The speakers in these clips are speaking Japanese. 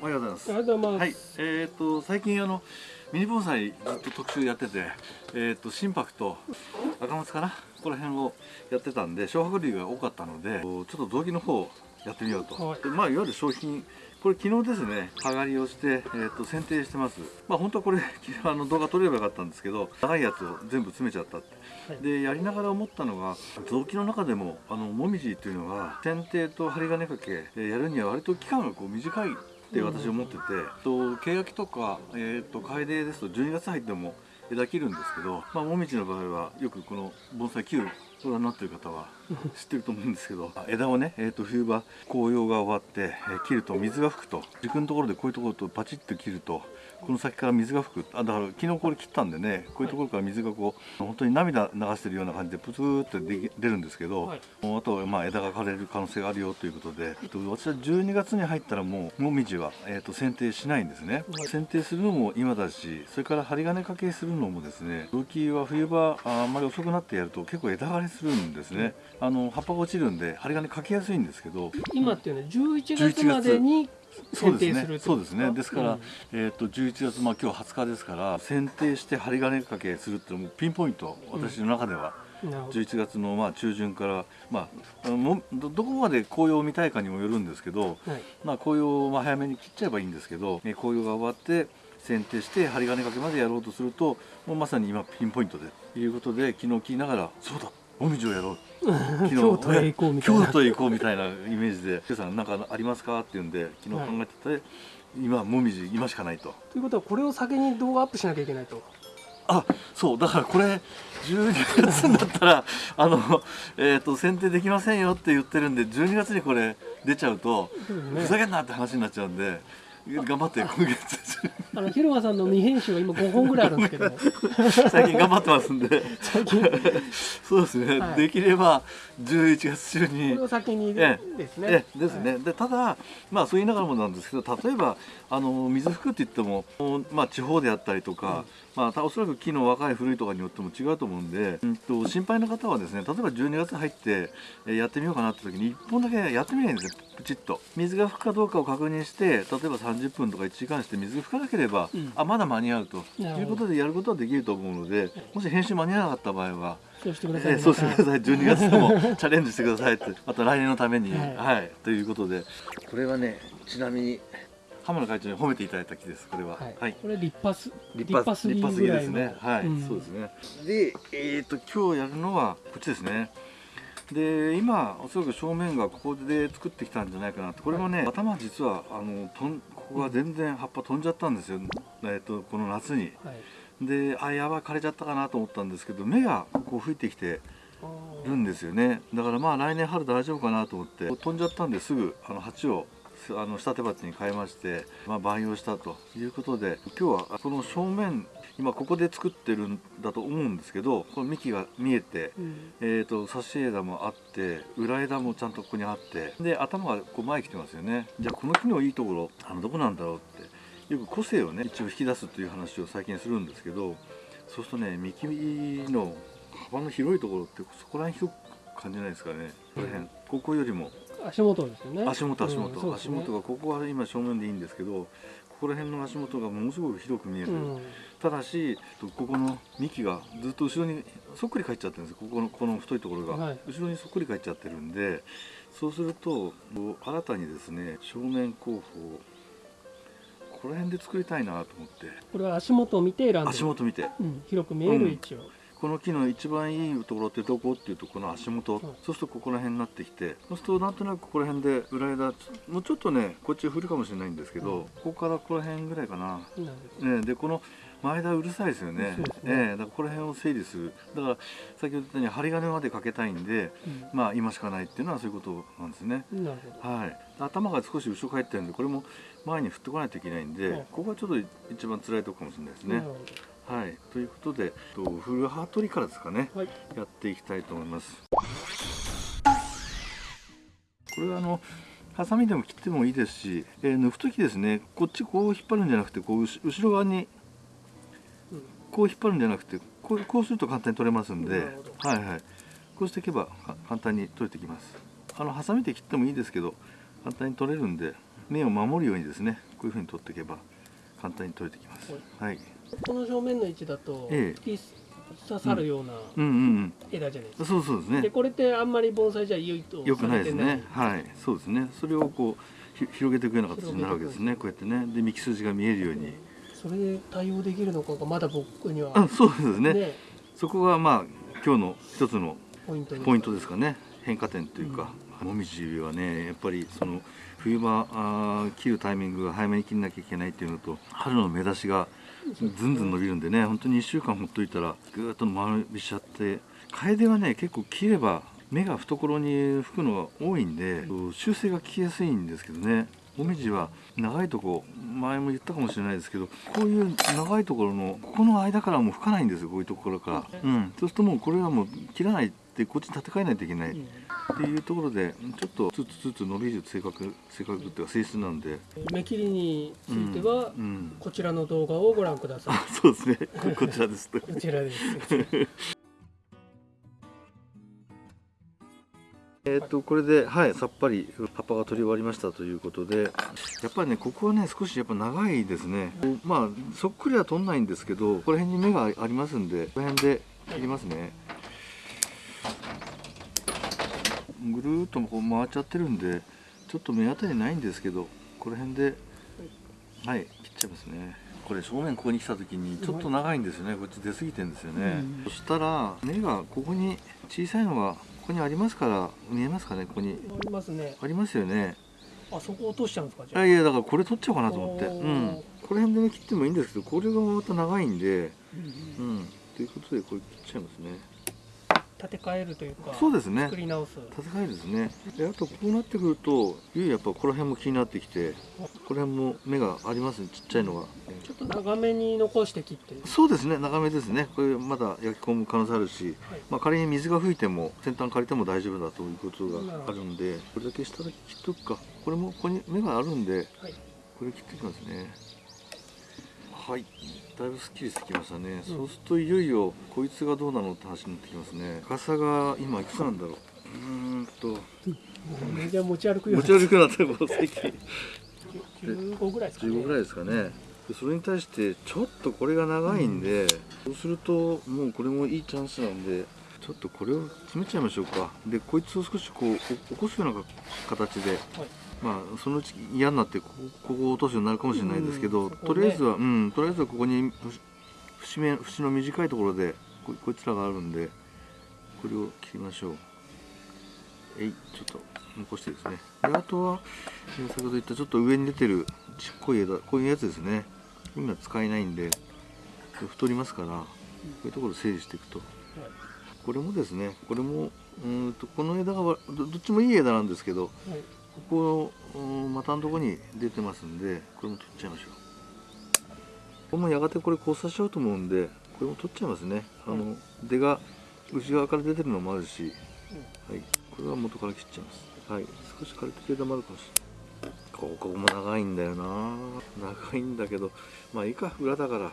おはようございます。ありがとうございます。はい。えっ、と最近あのミニ盆栽ずっと特集やっててえっ、と心拍と赤松かな？ここら辺をやってたんで小白類が多かったのでちょっと動機の方をやってみようと、はい。でまあいわゆる商品これ昨日ですね剥がりをして、えー、と剪定してます。まあ本当はこれ あの動画撮れればよかったんですけど長いやつを全部詰めちゃったって、はい。でやりながら思ったのが臓器の中でもあのもみじっていうのが剪定と針金掛けえーやるには割と期間がこう短いって私思ってて、とケヤキとか、えー、とカエデですと12月入っても枝切るんですけど、まあ、もみじの場合はよくこの盆栽切るご覧になってる方は知ってると思うんですけど枝をね、えー、と冬場紅葉が終わって、えー切ると水が吹くと軸のところでこういうところとパチッと切るとこの先から水が吹く。あだから昨日これ切ったんでねこういうところから水がこう本当に涙流してるような感じでプツーって出出るんですけど、はい。あとまあ枝が枯れる可能性があるよということで、えっと私は12月に入ったらもうもみじは、えっと剪定しないんですね、はい。剪定するのも今だしそれから針金掛けするのもですね動きは冬場ああんまり遅くなってやると結構枝枯れするんですね。あの葉っぱが落ちるんで針金掛けやすいんですけど。今っていうのは11月までにそうですね。そうですね。ですか？ら、うんえっ、と11月まあ今日20日ですから、剪定して針金掛けするっていうのもピンポイント私の中では。なるほど。11月のまあ中旬から、まあ、どどこまで紅葉を見たいかにもよるんですけど、はい。まあ、紅葉をまあ早めに切っちゃえばいいんですけどえ紅葉が終わって剪定して針金掛けまでやろうとするともうまさに今ピンポイントでということで昨日聞きながらそうだもみじをやろう。京都へ行こうみたいな。京都へ行こうみたいなイメージで「さん何かありますか?」って言うんで昨日考えてて、今もみじ今しかないと。ということはこれを先に動画アップしなきゃいけないと。あそう。だからこれ12月になったら あの、えー、と剪定できませんよって言ってるんで12月にこれ出ちゃうと、ね。ふざけんなって話になっちゃうんで頑張って今月あの広間さんの未編集が今5本ぐらいあるんですけど。も、最近頑張ってますんで。最近。こそうですね、はい。できれば11月中に。れを先にえですね。ええですね、はい。でただまあそう言いながらもなんですけど例えばあの水吹くって言っても、まあ、地方であったりとか、まあたおそらく木の若い古いとかによっても違うと思うんで、うん、と心配な方はですね例えば12月入ってえーやってみようかなって時に1本だけやってみないんですよ。プチッと。水が吹くかどうかを確認して例えば30分とか1時間して水が吹かなければ、うん。あまだ間に合うと。いうことでやることはできると思うのでもし編集間に合わなかった場合はそうしてください。えーそうしてくだい。さい。12月でもチャレンジしてくださいって また来年のために。は、はい。いということで。これはねちなみに浜野会長に褒めていただいた木ですこれは。はい。これ立派す立派すぎですね。はい、うん。そうですね。でえっ、と今日やるのはこっちですね。で今おそらく正面がここで作ってきたんじゃないかなって。これもね、頭実はあのとんここが全然葉っぱ飛んじゃったんですよ、えー、とこの夏に。はい。であやばい枯れちゃったかなと思ったんですけど芽がこう吹いてきてあるんですよね。だからまあ来年春大丈夫かなと思って飛んじゃったんですぐあの鉢をあの下手鉢に変えまして、まあ、培養したということで今日はこの正面今ここで作ってるんだと思うんですけどこの幹が見えてーうん。えー、と差し枝もあって裏枝もちゃんとここにあってで頭がこう前に来てますよね。じゃあこの木のいいところあのどこなんだろうよく個性をね一応引き出すという話を最近するんですけどそうするとね幹の幅の広いところってそこら辺広く感じないですかねこの辺。ここよりも。足元ですよね。足元足元、うんね。足元がここは今正面でいいんですけどここら辺の足元がものすごく広く見える、うん。ただしここの幹がずっと後ろにそっくり返っちゃってるんです。ここのこの太いところが、はい。後ろにそっくり返っちゃってるんでそうすると新たにですね正面後方この辺で作りたいなと思って。これは足元を見て選んで。足。元見て。うん。広く見える位置を。この木の一番いいところってどこっていうとこの足元、う。んそうするとここら辺になってきて。そうするとなんとなくここら辺で裏枝。もうちょっとねこっち振るかもしれないんですけど、うん。ここからここら辺ぐらいかな。ね、でこの前田うるさいですよね。ね。ええだからこの辺を整理する。だから先ほど言ったように針金までかけたいんでまあ今しかないっていうのはそういうことなんですね。はい。頭が少し後ろ返ってるんでこれも前に振ってこないといけないんで、うんここがちょっと一番辛いとこかもしれないですね。はい。ということでと古ハートリからですかね。ど。はい。やっていきたいと思います。これはあのハサミでも切ってもいいですし、えー抜く時ですねこっちこう引っ張るんじゃなくてこう後後ろ側にうんこう引っ張るんじゃなくてこうこうすると簡単に取れますんではいはい。こうしていけばか簡単に取れてきます。あのハサミで切ってもいいですけど簡単に取れるんで根を守るようにですねこういうふうに取っていけば簡単に取れてきます。はい。この正面の位置だと、ええ。刺さるような枝じゃないですか、うんそうそうですね。でこれってあんまり盆栽じゃ良いとよくないですね。はい。そうですね。それをこうひ広げていくような形になるわけですね。こうやってね。で幹筋が見えるようにそれで対応できるのかがまだ僕にはあそうですね。ね。そこがまあ今日の一つのポイントですか。ね。変化点というか、もみじはねやっぱりその冬場あー切るタイミングが早めに切んなきゃいけないっていうのと春の芽出しがずんずん伸びるんでね本当に1週間ほっといたらぐーっと間延びしちゃって楓はね結構切れば芽が懐に吹くのが多いんで修正が効きやすいんですけどね。もみじは長いとこ前も言ったかもしれないですけどこういう長いところのここの間からもう吹かないんですよこういうところから、うん、そうするともうこれはもう切らないってこっちに立て替えないといけない、うんっていうところでちょっとつつつつ伸びる性格性格っていうか性質なんで、目切りについては、うん。うん。こちらの動画をご覧ください。あそうですね。ここちらです。こちらですえっとこれではいさっぱり葉っぱが取り終わりましたということでやっぱりねここはね少しやっぱ長いですね。まあそっくりは取んないんですけどここら辺に芽がありますんでこの辺で切りますね。ぐるーっとこう回っちゃってるんでちょっと目当たりないんですけどこの辺ではい切っちゃいますね。これ正面ここに来た時にちょっと長いんですよね。こっち出過ぎてんですよね、うん。そしたら根がここに小さいのがここにありますから見えますかねここに。ありますね。ありますよね。あそこ落としちゃうんですかじゃあ。あいやだからこれ取っちゃおうかなと思って。うん。この辺でね切ってもいいんですけどこれがまた長いんで。うんうん。うん。ということでこれ切っちゃいますね立て替えるというかそうですね。作り直す。戦いですね。であとこうなってくるとゆいやっぱこの辺も気になってきてこの辺も芽がありますね。ちっちゃいのが。ちょっと長めに残して切って。そうですね。長めですね。これまだ焼き込む可能性あるし、はい。まあ、仮に水が吹いても先端借りても大丈夫だということがあるんでこれだけ下だけ切っとくか。これもここに芽があるんではい。これ切っていきますねはい。だいぶすっきりしてきましたね、そうするといよいよこいつがどうなのって話になってきますね。高さが今いくつなんだろう？うーんと。じゃあ持ち歩くよう持ち歩くようになってもう最近。15ぐらいですかね。15ぐらいですかね。でそれに対してちょっとこれが長いんで、そうするともうこれもいいチャンスなんでちょっとこれを詰めちゃいましょうか。でこいつを少しこうお起こすような形で。はいまあそのうち嫌になってここを落とすようになるかもしれないですけど、うんね。とりあえずはうんとりあえずはここに節節目節の短いところでここいつらがあるんでこれを切りましょう。えいちょっと残してですね。であとはえー先ほど言ったちょっと上に出てるちっこい枝こういうやつですね。今使えないんで太りますからこういうところ整理していくと。これもですねこれもうーんとこの枝がわどどっちもいい枝なんですけどはいはいここうん股のところに出てますんでこれも取っちゃいましょう。これもやがてこれ交差しちゃうと思うんでこれも取っちゃいますね。あの出が内側から出てるのもあるし、はい、これは元から切っちゃいます。はい少し枯れてる枝もあるかもしれない。ここも長いんだよな。長いんだけどまあいいか裏だから。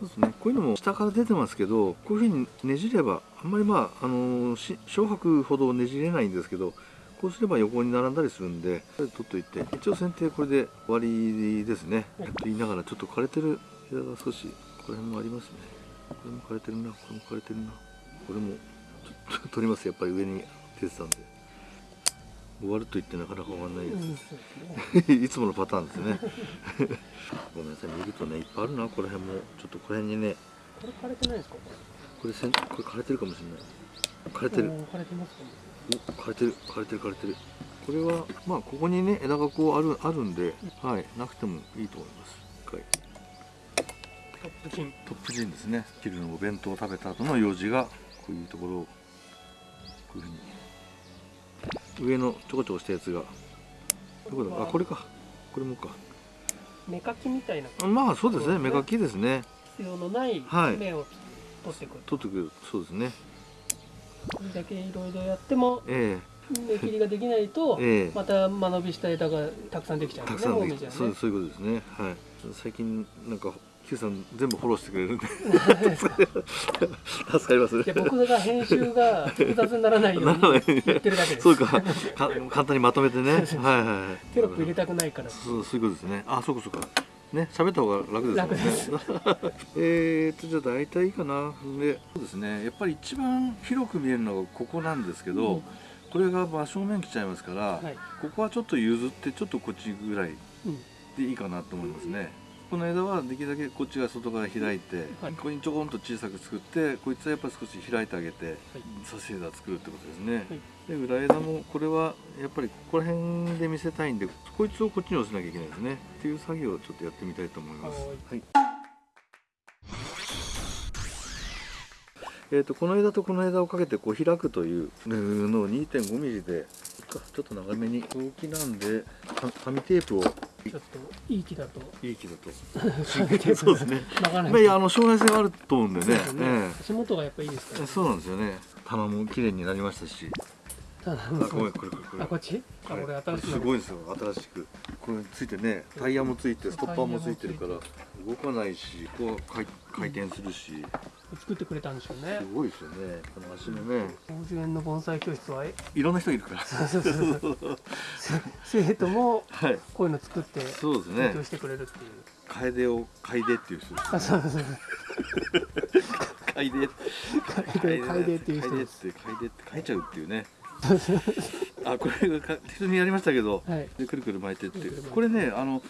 そうですね。こういうのも下から出てますけどこういうふうにねじればあんまりまああのし小白ほどねじれないんですけどこうすれば横に並んだりするんで取っといて一応剪定これで終わりですね、はいと言いながらちょっと枯れてる枝が少しこの辺もありますね。これも枯れてるなこれも枯れてるな。これもちょっと 取りますやっぱり上に出てたんで。終わると言ってなかなか終わらないです、いつものパターンですね。ごめんなさい見るとねいっぱいあるな。この辺も。ちょっとこの辺にね。これ枯れてないですか？これこれ枯れてるかもしれない。枯れてる。枯れてますか？ねお枯れてる枯れてる枯れてる。これはまあここにね枝がこうあるあるんではいなくてもいいと思います。一回。トップチン。トップ陣ですね。昼のお弁当を食べた後の用事がこういうところをこういうふうに。上のちょこちょこしたやつが。どこだ？あこれか。これもか。芽かきみたいな。あまあそうですね。芽かきですね。必要のないはい。芽を取ってくる、取ってくる。そうですね。これだけいろいろやってもえ芽切りができないとええ。えまた間延びした枝がたくさんできちゃうんですね。ね。そうそういうことですね。はい。最近なんか Q さん全部フォローしてくれるんで。助かりますいや僕が編集が複雑にならないように 言ってるだけです。そうか。か 簡単にまとめてね。はいはいはい。テロップ入れたくないから。そうそういうことですね。あそうかそうかね喋った方が楽ですもんね。えーとじゃあ大体いいかな。でそうですね。やっぱり一番広く見えるのがここなんですけど、うん。これが真正面来ちゃいますから、はい。ここはちょっと譲ってちょっとこっちぐらいうん。でいいかなと思いますね。この枝はできるだけこっちが外から開いて、はい。ここにちょこんと小さく作ってこいつはやっぱり少し開いてあげて差し枝作るってことですね、で裏枝もこれはやっぱりここら辺で見せたいんでこいつをこっちに寄せなきゃいけないですね。っていう作業をちょっとやってみたいと思います。はい。えー、とこの枝とこの枝をかけてこう開くというのを 2.5mm でちょっと長めに。大きなんでか紙テープを。ちょっといい木だと。いい木だと。そうですね。まあいやあの将来性があると思うんでね。ね。え足元がやっぱいいですから。えそうなんですよね。棚も綺麗になりましたしすごいです。よ。新しく。これついてねタイヤもついてストッパーもついてるから動かないしこう回回転するし。作ってくれたんでしょうね。すごいですよね。この足のね。大園の盆栽教室は？えいろんな人いるから。そうそうそう 生徒もはい。こういうの作ってそうですね。してくれるっていう。楓を楓っていう人ですあそうそうそう 楓。楓楓っていう人楓っですて楓って書いちゃうっていうねあこれ適当にやりましたけどはい。でくるくる巻いてってこれねあの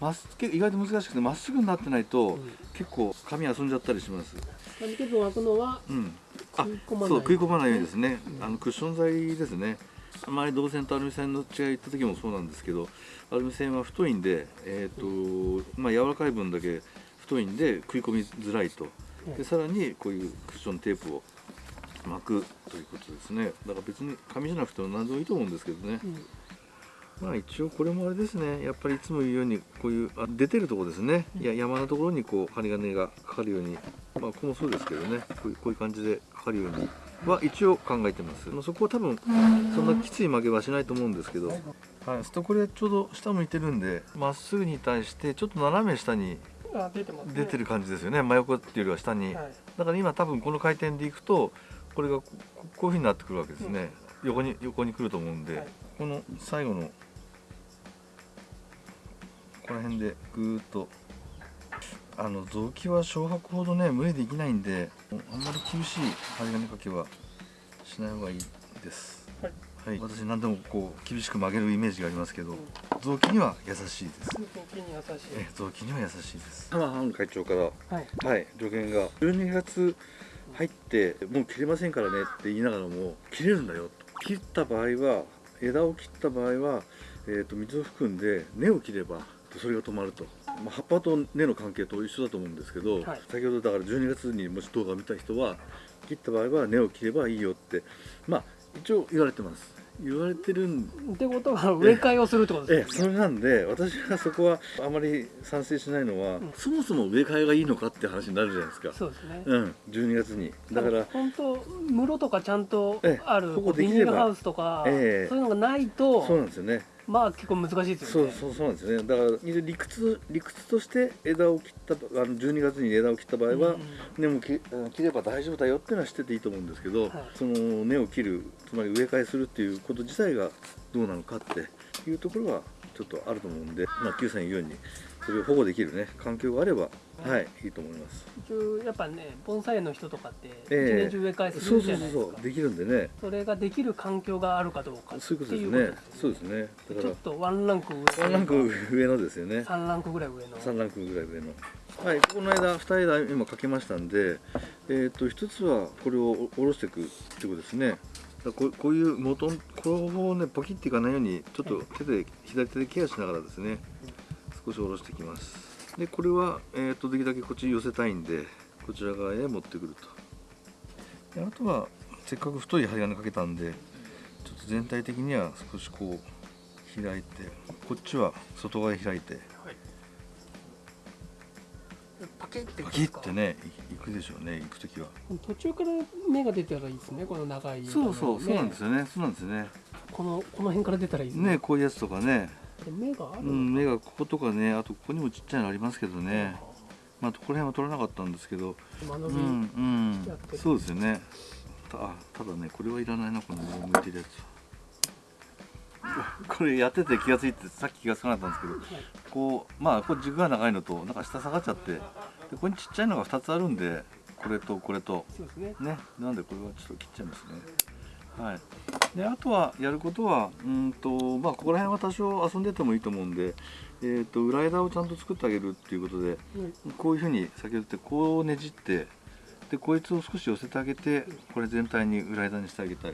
まっす意外と難しくてまっすぐになってないと、うん。結構紙遊んじゃったりします。紙テープを巻くのはうん。あそう食い込まないようにですね、うん。あのクッション材ですね。あまり銅線とアルミ線の違い言った時もそうなんですけどアルミ線は太いんで、えーとまあ、柔らかい分だけ太いんで食い込みづらいと。でさらにこういうクッションテープを巻くということですね。だから別に紙じゃなくても何でもいいと思うんですけどね。うん。まあ一応これもあれですね。やっぱりいつも言うようにこういうあ出てるところですね。いや山のところにこう針金がかかるように。まあここもそうですけどね。こういうこういう感じでかかるようには一応考えてます。まあそこは多分そんなきつい曲げはしないと思うんですけど。はい。するとこれちょうど下向いてるんでまっすぐに対してちょっと斜め下にあ出てる感じですよね。真横っていうよりは下に。はい。だから今多分この回転でいくとこれがこここういうふうになってくるわけですね、横に横に来ると思うんで、はい。この最後のこの辺でぐーっとあの臓器は小白ほどね無理できないんであんまり厳しい針金かけはしない方がいいです。はい。はい、私何でもこう厳しく曲げるイメージがありますけど臓器には優しいです。空気に優しい。え臓器には優しいです。浜藩会長からはい。はい、助言が。12月入ってもう切れませんからねって言いながらも切れるんだよ切った場合は枝を切った場合は、えー、と水を含んで根を切ればそれが止まると、まあ、葉っぱと根の関係と一緒だと思うんですけど、はい。先ほどだから12月にもし動画を見た人は切った場合は根を切ればいいよって。まあ一応言われてます言われてるんってことは植え替えをするってことええですそれなんで私はそこはあまり賛成しないのは、うん。そもそも植え替えがいいのかって話になるじゃないですか。そうですね。うん、12月に。だから本当室とかちゃんとええあるここでビニールハウスとかそうええいうのがないとそうなんですよねまあ結構難しいですそうよね。そうそうなんですよ。ねだから理屈理屈として枝を切ったあの12月に枝を切った場合は、うん根も切れば大丈夫だよっていうのは知ってていいと思うんですけど、はい。その根を切るつまり植え替えするっていうこと自体がどうなのかっていうところはちょっとあると思うんで、まあ、Q さん言うようにそれを保護できるね環境があれば、はい、いいと思います。一応やっぱね盆栽園の人とかって一え。え年中植え替えするそうそうじゃないですか。そうそうできるんでね。それができる環境があるかどうかってそういうことですいうね。そうですね。だかちょっとワンランク上らワンランク上のですよね。3ランクぐらい上の。3ランクぐらい上の。はいこの間2枝今かけましたんでえー、と一つはこれを下ろしていくってことですね。こうこういう元これをねポキっていかないようにちょっと手で左手でケアしながらですね少し下ろしていきますでこれは、えー、とできるだけこっちに寄せたいんでこちら側へ持ってくると。であとはせっかく太い針金かけたんでちょっと全体的には少しこう開いてこっちは外側へ開いて。はい。パキッてパキッてねい行くでしょうね行く時は。途中から芽が出たらいいですねこの長いそうそうそうなんですよよねそうなんですよね。このこの辺から出たらいいですねこういうやつとかねで芽があるうん目がこことかねあとここにもちっちゃいのありますけどね。まあここら辺は取れなかったんですけど。うんうん。そうですよね。たあただねこれはいらないなこの上向いてるやつは。これやってて気がついてさっき気がつかなかったんですけど。こうまあこう軸が長いのとなんか下下がっちゃって。でここにちっちゃいのが2つあるんでこれとこれと。ね。ね。なんでこれはちょっと切っちゃいますねはい。であとはやることはうんとまあここら辺は多少遊んでてもいいと思うんでえー、と裏枝をちゃんと作ってあげるっていうことではいこういうふうに先ほど言ってこうねじってでこいつを少し寄せてあげてこれ全体に裏枝にしてあげたい。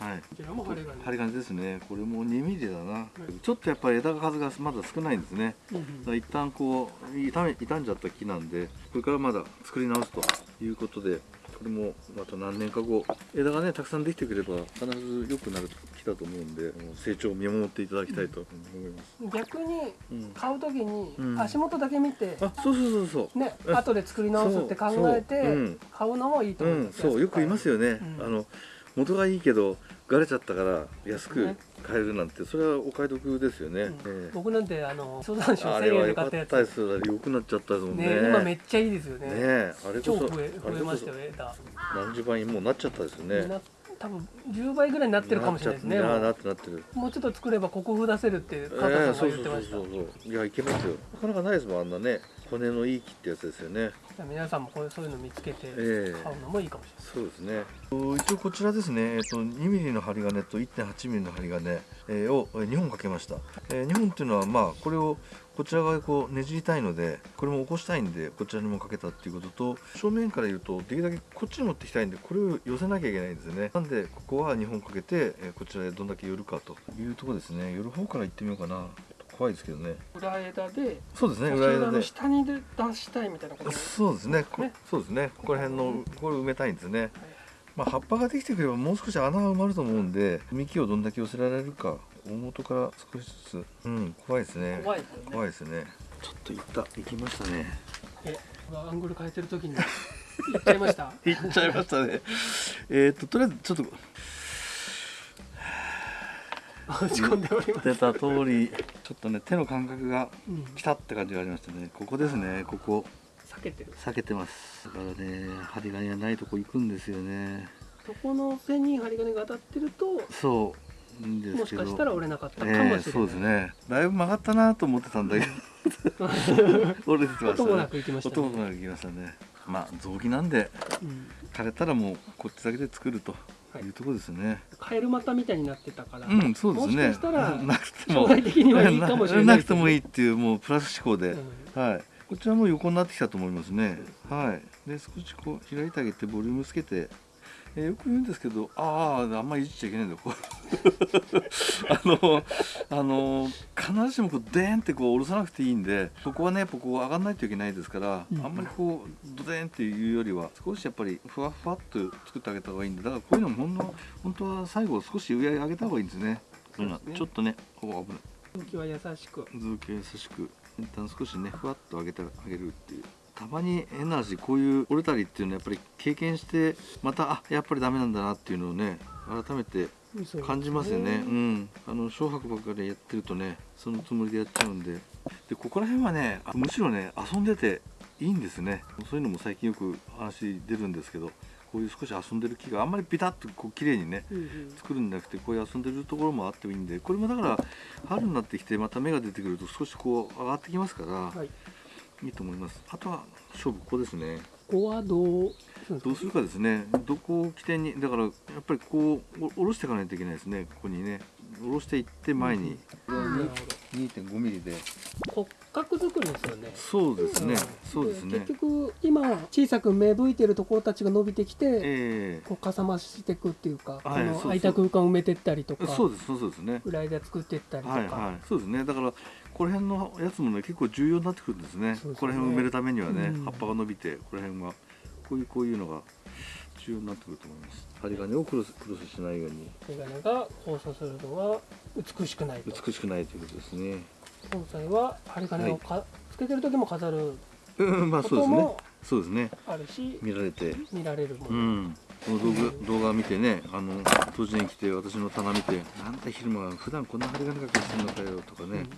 はい。はい。こちらも針金ですね。これも2ミリだな、ちょっとやっぱり枝数がまだ少ないんですね。うん一旦こう傷め傷んじゃった木なんでこれからまだ作り直すということでこれもまた何年か後。枝がねたくさんできてくれば必ず良くなる木だと思うんで成長を見守っていただきたいと思います、逆にうん。買うときにうん。足元だけ見てあそうそうそうそう。ねうん後で作り直すって考えてう。ん。買うのもいいと思いうんますそう。よく言いますよね、うん。あの元がいいけどがれちゃったから安くね。買えるなんてそれはお買い得ですよね、うん。ええ。僕なんてあの相談賞1000あれは円で良かっ買ったやつ。たです。よ良くなっちゃったですもんね。ね今めっちゃいいですよね。ねえあれこそ超増えましたよ枝何十倍にもうなっちゃったですよね。な多分10倍ぐらいになってるかもしれないですね。なっなってなってる。うもうちょっと作れば国風出せるって加ええ藤さんが言ってました、そうそういやいけますよなかなかないですもんあんなね。骨のいい木ってやつですよね。皆さんもこういうそういうの見つけてええ。買うのもいいかもしそうですね。一応こちらですね、えっと、2ミリの針金と1.8ミリの針金、えーを2本かけました、え2本っていうのはまあこれをこちら側にこうねじりたいのでこれも起こしたいんでこちらにもかけたっていうことと正面から言うとできるだけこっちに持ってきたいんでこれを寄せなきゃいけないんですよね。なんでここは2本かけて、えーこちらでどんだけ寄るかというところですね。寄る方から行ってみようかな。怖いですけどね。裏枝でそうですね裏枝で。下に出したいみたいなことそうですね。こねそうですね。ここら辺のこれ埋めたいんですね、まあ、葉っぱができてくればもう少し穴が埋まると思うんで幹をどんだけ寄せられるか大元から少しずつ。うん怖いですね。怖いですよね。怖いですね。ちょっといった行きましたね。えアングル変えてる時に。行っちゃいました？行っちゃいましたね。えーっととりあえずちょっと。落ち込んでおります、出た通りちょっとね手の感覚がうん、来たって感じがありましたね。ここですねここ。避けてる。避けてます。だからね針金がないとこ行くんですよね。そこの線に針金が当たってるとそう。いいんですけどもしかしたら折れなかったかもしえれない、えそうですね。だいぶ曲がったなと思ってたんだけど。折れてました音もなねく行きましたね、音もなくいきましたね。まあ雑木なんでうん、枯れたらもうこっちだけで作るとはい。いうところですね、カエル股みたいになってたから、うんそうですね。もしかしたら なくても。将来的にはいいかもしれないなくてもいいっていうもうプラス思考で、うん。はい。こちらも横になってきたと思いますね。はい。で少しこう開いてあげてボリュームつけてえーよく言うんですけどあああんまりいじっちゃいけないんだよこう あのあの必ずしもこうデーンってこう下ろさなくていいんでここはねやっぱこう上がんないといけないですから、うんあんまりこうドデーンっていうよりは少しやっぱりふわふわっと作ってあげた方がいいんでだからこういうのも本当は本当は最後少し上上げた方がいいんですね。こういうのはそうですね。ちょっとねここ危ない。空気は優しく。図形優しく。一旦少しねふわっと上げてあげるっていうたまに変な話こういう折れたりっていうのはやっぱり経験してまたあやっぱりダメなんだなっていうのをね改めて感じますよね。うん。あの小白ばっかりやってるとねそのつもりでやっちゃうんで。でここら辺はねあむしろね遊んでていいんですね。そういうのも最近よく話出るんですけどこういう少し遊んでる木があんまりピタッとこう綺麗にねうんうん。作るんじゃなくてこういう遊んでるところもあってもいいんでこれもだから春になってきてまた芽が出てくると少しこう上がってきますから、はいい、いと思います。あとは勝負ここですね。ここはどうどうするかですね。どこを起点にだからやっぱりこうお下ろしていかないといけないですね。ここにね。下ろしていって前に、これはなるに2.5ミリで。骨格作りですよね。そうですね、ん。そうですね。結局今小さく芽吹いてるところたちが伸びてきてえこうかさ増していくっていうか、はいこの空いた空間を埋めてったりとえかそうですそうですね。裏枝作っていったりとか、はいはい。そうですね。だからこの辺のやつもね結構重要になってくるんですね。ね。この辺を埋めるためにはね、うん。葉っぱが伸びてこの辺はこういうこういうのが重要になってくると思います。針金をクロスクロスしないように。眼鏡が交差するのは美しくないと。美しくないということですね。今回は針金をか、つけてる時も飾るうんまあこそうですね。ともそうですね。あるし見られて。見られるもうの、ん。この動画動画見てねあの当時に来て私の棚見てなんだ昼間普段こんな針金かけしてんのかよとかね、言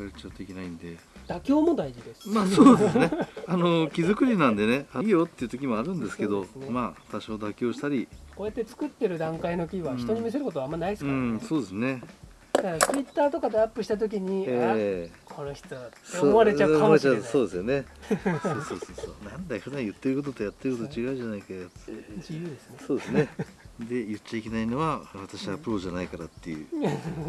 われちゃうといけないんで。妥協も大事です。まあそうですね。あの木作りなんでねいいよっていう時もあるんですけどね。まあ多少妥協したり。こうやって作ってる段階の木は人に見せることはあんまないですから、ね。うんそうですね。だからツイッターとかでアップした時に、えあこの人ってえ思われちゃうかもしれない。そうですよね。そうそうそうそう。なんだよ普段言ってることとやってること違うじゃないかよ自由ですね。そうですねで言っちゃいけないのは私はプロじゃないからっていう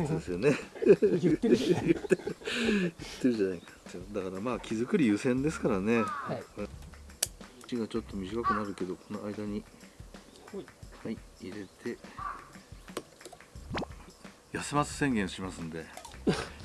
そうですよね。言ってるじゃない。かだからまあ木作り優先ですからね。はい。口がちょっと短くなるけどこの間にはい入れて。休ませ宣言しますんで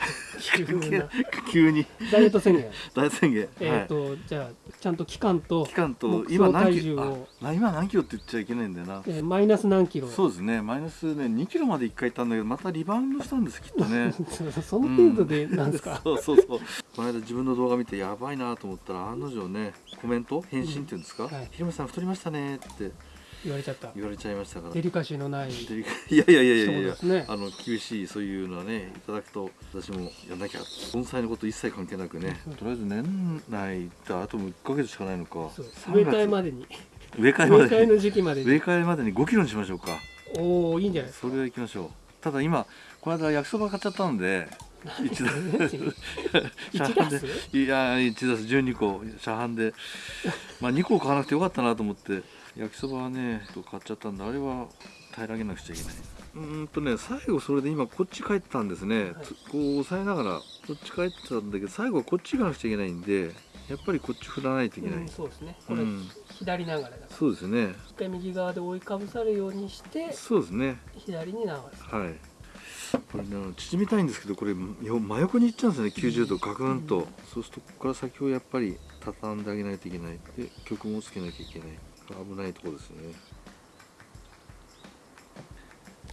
急に。ダイエット宣言。大宣言、えっ、はい。と、じゃあちゃんと期間と期間と今何体キロ今何キロって言っちゃいけないんだよな。えーマイナス何キロ。そうですね。マイナスね2キロまで1回行ったんだけどまたリバウンドしたんですきっとね。その程度でなんですか、そうそうそう。この間自分の動画見てやばいなと思ったら案の定ねコメント？返信っていうんですか「はいひろみさん太りましたね」って言われちゃった。言われちゃいましたから。デリカシーのないデリカいやいやいやいやいや。そうですね。あの厳しいそういうのはねいただくと私もやんなきゃ。盆栽のこと一切関係なくね。うんとりあえず年内ってあともう1ヶ月しかないのか。そう3植え替えまでに。植え替え植え替えまでにの時期まで植えに替えまでに5キロにしましょうか。おおいいんじゃないですそかれでいきましょう。ただ今この間焼きそば買っちゃったんで一度。一ダースいや1ダース12個。車販で。まあ2個買わなくてよかったなと思って。焼きそばはねと買っちゃったんであれは平らげなくちゃいけない。うーんとね最後それで今こっち帰ってたんですね、はいつこう押さえながらこっち帰ってたんだけど最後はこっち行かなくちゃいけないんでやっぱりこっち振らないといけない、うん、そうですね。これ、うん左流れだから。そうですね。一回右側で覆いかぶさるようにしてそうですね。左に流す。はいこれねあの縮みたいんですけどこれよ真横に行っちゃうんですよね90度ガクンと、うんそうするとここから先をやっぱり畳んであげないといけないで曲もつけなきゃいけない。危ないところですね。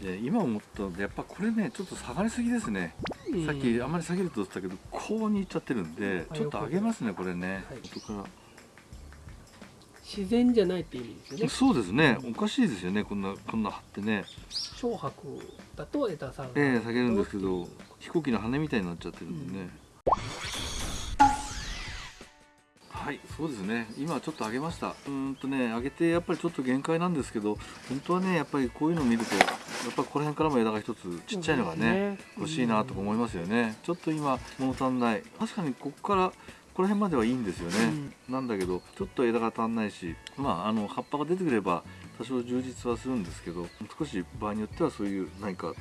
で今思ったのでやっぱこれねちょっと下がりすぎですね、うん。さっきあんまり下げると言ってたけどこうに行っちゃってるんであちょっと上げますねこれね、はい。元から自然じゃないって意味ですよね。そうですね。おかしいですよね。こんなこんな張ってね。小白だと枝さんええ下げるんですけど飛行機の羽みたいになっちゃってるんでね、はいそうですね。今ちょっと上げました。うーんとね上げてやっぱりちょっと限界なんですけど本当はねやっぱりこういうのを見るとやっぱこの辺からも枝が一つちっちゃいのがね欲しいなとか思いますよね。ちょっと今物足んない。確かにここからこの辺まではいいんですよね、なんだけどちょっと枝が足んないしまああの葉っぱが出てくれば多少充実はするんですけど少し場合によってはそういう何か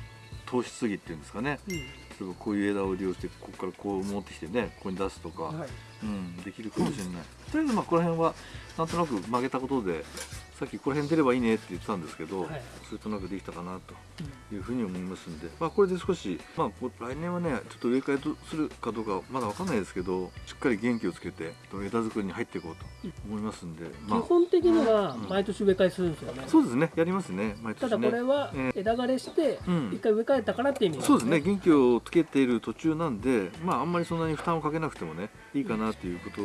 糖質ぎっていうんですかね。うん。例えばこういう枝を利用してここからこう持ってきてねここに出すとか、はい。うん、できるかもしれない、とりあえずまあこの辺はなんとなく曲げたことでさっきこの辺出ればいいねって言ってたんですけど、はい。それとなくできたかなというふうに思いますんで、まあ、これで少し、まあ、こ来年はねちょっと植え替えとするかどうかまだわかんないですけどしっかり元気をつけて枝作りに入っていこうと思いますんで、まあ基本的にはうん。毎年植え替えするんですよね、そうですね。やりますね。毎た年ね。だこれはえ枝枯れしてうん。一回植え替えたからって意味なんそうですね。元気をつけている途中なんでまああんまりそんなに負担をかけなくてもねいいかなっていうこと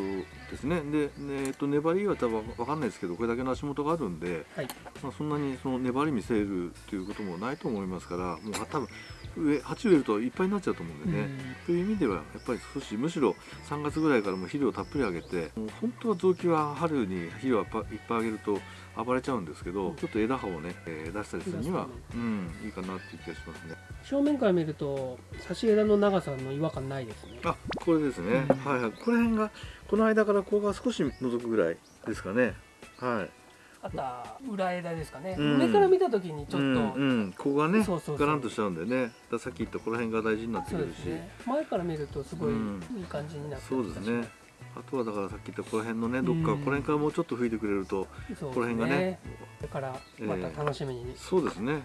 ですね。で、ねえっと粘りは多分わかんないですけどこれだけの足元があるんで、はい。まあ、そんなにその粘り見せるっていうこともないと思いますからもう多分上鉢植えるといっぱいになっちゃうと思うんでね、という意味ではやっぱり少しむしろ3月ぐらいからもう肥料をたっぷりあげてもう本当は臓器は春に肥料をいっぱいあげると暴れちゃうんですけどちょっと枝葉をね、えー出したりするには、うん、いいかなっていう気がしますね。正面から見ると差し枝の長さの違和感ないですね。あこれですね、うん。はいはい。この辺がこの間からここが少し覗くぐらいですかね。はいあとは裏枝ですかね、うん。上から見た時にちょっと、うんうん、ここがねそうそうガランとしちゃうんでね。さっき言ったこの辺が大事になってくるし。ね。前から見るとすごいうん。いい感じになってそうですね。あとはだからさっき言ったこの辺のねどっか、うんこの辺からもうちょっと吹いてくれるとこの辺がねこれからまた楽しみに、そうですね。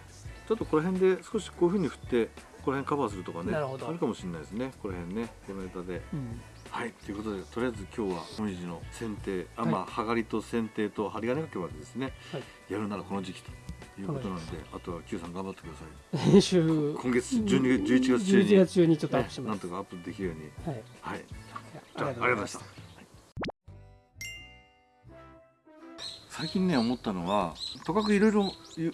ちょっとこの辺で少しこういうふうに振ってこの辺カバーするとかねあるかもしれないですね。この辺ねこの枝で。うんはいということでとりあえず今日はもみじの剪定あ、はいまあはがりと剪定と針金掛けまでですね、はい。やるならこの時期ということなんであとは Q さん頑張ってください。編集今月12月11月中に、11月中にちょっとアッねプします、なんとかアップできるように。はい。はい。あじゃあありがとうございました。最近ね思ったのはとかくいろいろ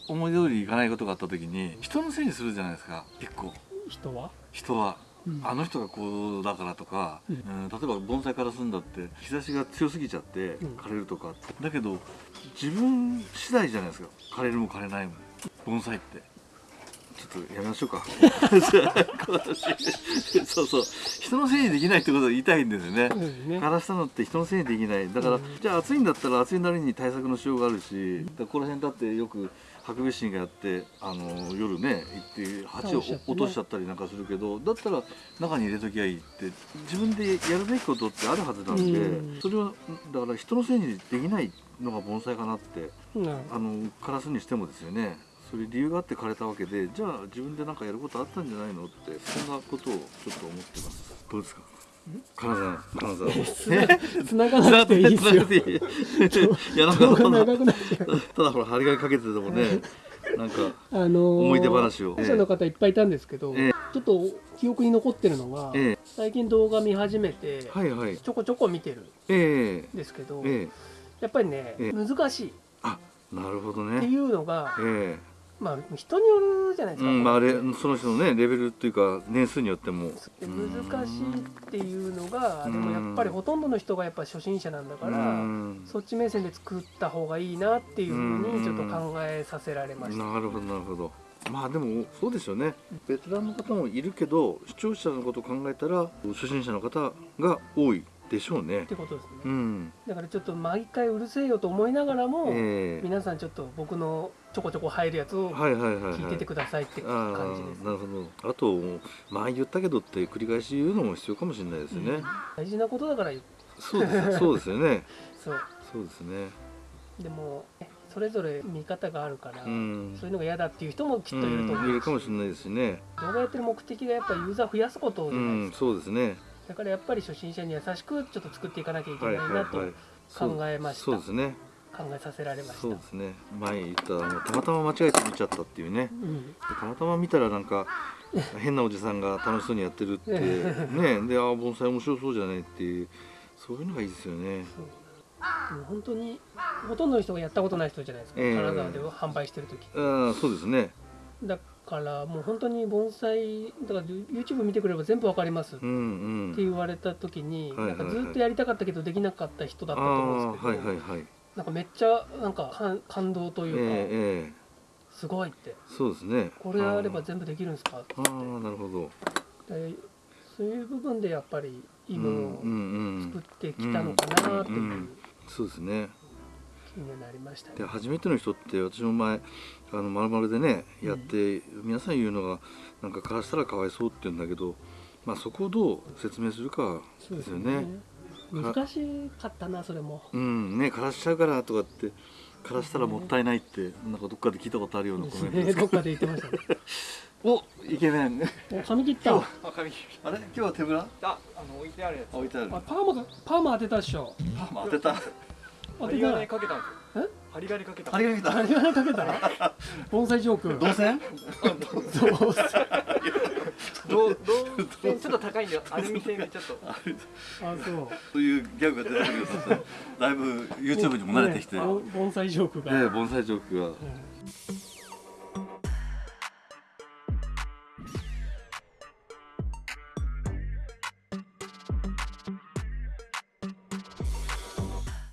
思い通りいかないことがあった時に人のせいにするじゃないですか結構人は？人は。うんあの人がこうだからとか、ううんん例えば盆栽からすんだって日差しが強すぎちゃってうん。枯れるとか、だけど自分次第じゃないですか。枯れるも枯れないも。盆栽って。ちょっとやめましょうか。そうそう。人のせいにできないってことを言いたいんですよね。枯らしたのって人のせいにできない。だから、うん。じゃあ暑いんだったら暑いなりに対策のしようがあるし、だからこの辺だってよくハクビシンがやってあの夜ね行って鉢を落としちゃったりなんかするけどだったら中に入れときゃいいって自分でやるべきことってあるはずなんで、うん。それはだから人のせいにできないのが盆栽かなってうん。あの枯らすにしてもですよね。それ理由があって枯れたわけでじゃあ自分で何かやることあったんじゃないのってそんなことをちょっと思ってます。どうですか？金沢金沢つな繋がなくていいですよ。いやなんか長くなただほら張り紙かけててもねなんかあのー思い出話を。保護者の方いっぱいいたんですけど、ええ。ちょっと記憶に残ってるのが、え最近動画見始めて、えはいはい。ちょこちょこ見てるんええですけど、ええ。やっぱりね、ええ。難しい。っあなるほどていねうのが、えまあ人によるじゃないですか、えうんまああれその人のねレベルっていうか年数によっても。で難しいっていうのがうん。でもやっぱりほとんどの人がやっぱ初心者なんだかうらん。そっち目線で作った方がいいなっていうふうにちょっと考えさせられました。なるほどなるほど。まあでもそうですよね。ベテランの方もいるけど視聴者のことを考えたら初心者の方が多いでしょうね。ってことですね、うん。だからちょっと毎回うるせえよと思いながらも、ええ。皆さんちょっと僕のちょこちょこ入るやつをはいはいはいはい。聞いててくださいってあ感じです、あなるほど。あと前言ったけどって繰り返し言うのも必要かもしれないですよね、うん。大事なことだから言うそうですそうですよね。そう。そうですね。でもねそれぞれ見方があるから、うん。そういうのが嫌だっていう人もきっといると思う、うん。いるかもしれないですしね。動画やってる目的がやっぱりユーザー増やすことうじゃないですか、ん。そうですね。だからやっぱり初心者に優しくちょっと作っていかなきゃいけはないいなとはいはい考えました、そうですね考えさせられました。そうですね。前言ったあのたまたま間違えて見ちゃったっていうね。うん。たまたま見たらなんか 変なおじさんが楽しそうにやってるって ね。でああ盆栽面白そうじゃないっていうそういうのがいいですよね。もう。本当にほとんどの人がやったことない人じゃないですか、ええ。金沢で販売してる時。ああそうですね。だからもう本当に盆栽だから YouTube 見てくれば全部わかりますっうんうん。て言われた時に、なんかずっとやりたかったけどできなかった人だったあと思うんあですけど、はいはいはいなんかめっちゃなんか感感動とえいうか、すごいって。そうですねこれあれば全部できるんですか？ってああなるほど。でそういう部分でやっぱりいいものをうんうんうん。作ってきたのかなっていううんうんそうですね。気になりましたね。で初めての人って私も前あの丸々でねやって、皆さん言うのがなんか枯らしたらかわいそうって言うんだけどまあそこをどう説明するかそうですよね難しかったなそれも。うんね枯らしちゃうからとかって枯らしたらもったいないってなんかどっかで聞いたことあるようなコメントです。ねどっかで言ってましたね。おイケメン。お髪切った。ああ髪あれ？今日は手ぶら？ああの置いてあるやつ。置いてある。パーマパーマ当てたっしょ。パーマ当てた。当てた。針金。かけたんですよ。え？針金かけた。針金来た。針金かけた。盆栽ジョーク。動線どうせどうどうちょっと高いんでアルミ製でちょっと。あそう。そういうギャグが出てくるようになってだいぶ YouTube にも慣れてきて、ね盆盆栽ジョークが。ええ盆栽ジョークが。うん